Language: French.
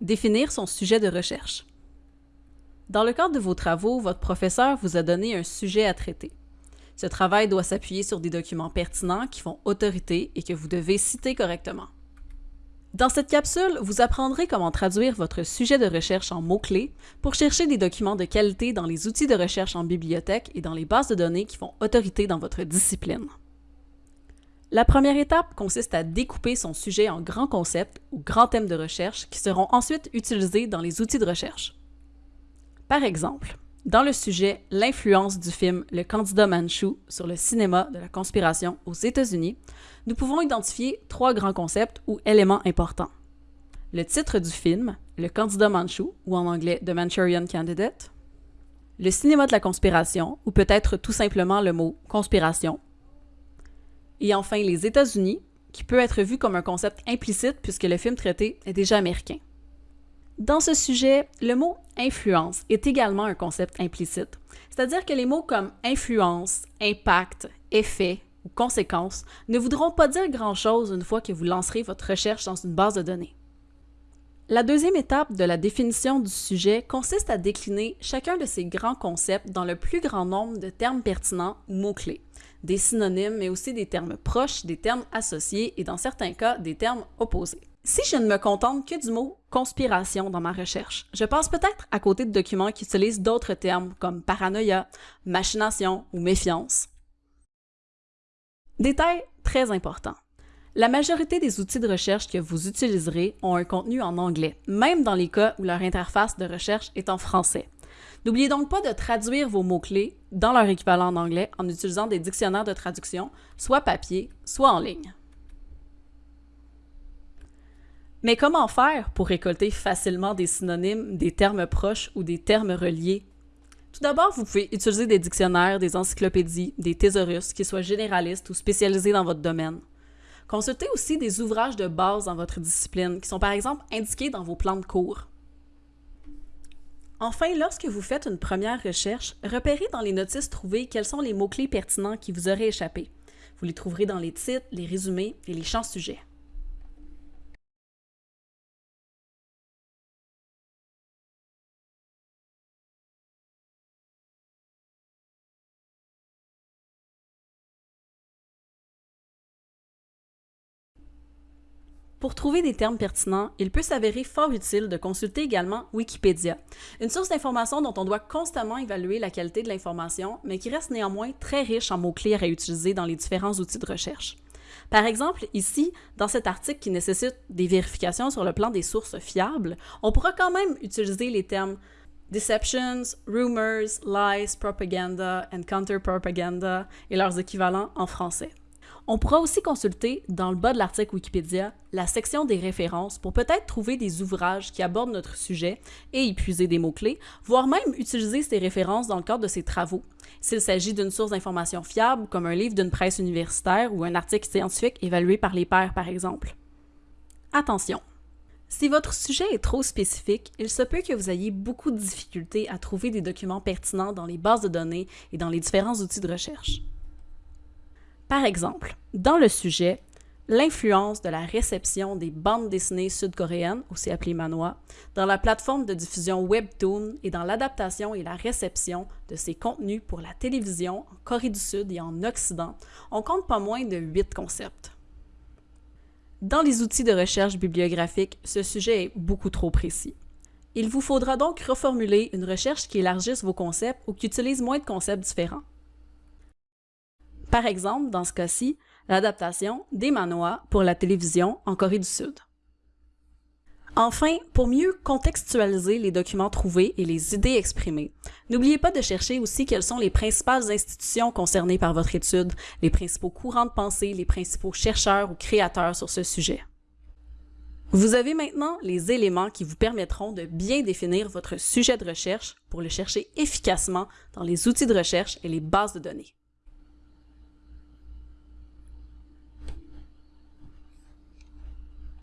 Définir son sujet de recherche. Dans le cadre de vos travaux, votre professeur vous a donné un sujet à traiter. Ce travail doit s'appuyer sur des documents pertinents qui font autorité et que vous devez citer correctement. Dans cette capsule, vous apprendrez comment traduire votre sujet de recherche en mots-clés pour chercher des documents de qualité dans les outils de recherche en bibliothèque et dans les bases de données qui font autorité dans votre discipline. La première étape consiste à découper son sujet en grands concepts ou grands thèmes de recherche qui seront ensuite utilisés dans les outils de recherche. Par exemple, dans le sujet L'influence du film Le candidat Manchou sur le cinéma de la conspiration aux États-Unis, nous pouvons identifier trois grands concepts ou éléments importants. Le titre du film, Le candidat Manchou, ou en anglais The Manchurian Candidate, le cinéma de la conspiration, ou peut-être tout simplement le mot conspiration, et enfin, les États-Unis, qui peut être vu comme un concept implicite puisque le film traité est déjà américain. Dans ce sujet, le mot influence est également un concept implicite, c'est-à-dire que les mots comme influence, impact, effet ou conséquence ne voudront pas dire grand-chose une fois que vous lancerez votre recherche dans une base de données. La deuxième étape de la définition du sujet consiste à décliner chacun de ces grands concepts dans le plus grand nombre de termes pertinents ou mots-clés, des synonymes, mais aussi des termes proches, des termes associés et dans certains cas, des termes opposés. Si je ne me contente que du mot conspiration dans ma recherche, je passe peut-être à côté de documents qui utilisent d'autres termes comme paranoïa, machination ou méfiance. Détail très important. La majorité des outils de recherche que vous utiliserez ont un contenu en anglais, même dans les cas où leur interface de recherche est en français. N'oubliez donc pas de traduire vos mots-clés dans leur équivalent en anglais en utilisant des dictionnaires de traduction, soit papier, soit en ligne. Mais comment faire pour récolter facilement des synonymes, des termes proches ou des termes reliés? Tout d'abord, vous pouvez utiliser des dictionnaires, des encyclopédies, des thésaurus, qui soient généralistes ou spécialisés dans votre domaine. Consultez aussi des ouvrages de base dans votre discipline, qui sont par exemple indiqués dans vos plans de cours. Enfin, lorsque vous faites une première recherche, repérez dans les notices trouvées quels sont les mots-clés pertinents qui vous auraient échappé. Vous les trouverez dans les titres, les résumés et les champs sujets. Pour trouver des termes pertinents, il peut s'avérer fort utile de consulter également Wikipédia, une source d'information dont on doit constamment évaluer la qualité de l'information, mais qui reste néanmoins très riche en mots-clés à réutiliser dans les différents outils de recherche. Par exemple, ici, dans cet article qui nécessite des vérifications sur le plan des sources fiables, on pourra quand même utiliser les termes deceptions, rumors, lies, propaganda and counter-propaganda et leurs équivalents en français. On pourra aussi consulter, dans le bas de l'article Wikipédia, la section des références pour peut-être trouver des ouvrages qui abordent notre sujet et y puiser des mots-clés, voire même utiliser ces références dans le cadre de ses travaux. S'il s'agit d'une source d'information fiable, comme un livre d'une presse universitaire ou un article scientifique évalué par les pairs, par exemple. Attention! Si votre sujet est trop spécifique, il se peut que vous ayez beaucoup de difficultés à trouver des documents pertinents dans les bases de données et dans les différents outils de recherche. Par exemple, dans le sujet L'influence de la réception des bandes dessinées sud-coréennes, aussi appelées manhwa, dans la plateforme de diffusion Webtoon et dans l'adaptation et la réception de ces contenus pour la télévision en Corée du Sud et en Occident, on compte pas moins de huit concepts. Dans les outils de recherche bibliographique, ce sujet est beaucoup trop précis. Il vous faudra donc reformuler une recherche qui élargisse vos concepts ou qui utilise moins de concepts différents. Par exemple, dans ce cas-ci, l'adaptation des manhwa pour la télévision en Corée du Sud. Enfin, pour mieux contextualiser les documents trouvés et les idées exprimées, n'oubliez pas de chercher aussi quelles sont les principales institutions concernées par votre étude, les principaux courants de pensée, les principaux chercheurs ou créateurs sur ce sujet. Vous avez maintenant les éléments qui vous permettront de bien définir votre sujet de recherche pour le chercher efficacement dans les outils de recherche et les bases de données.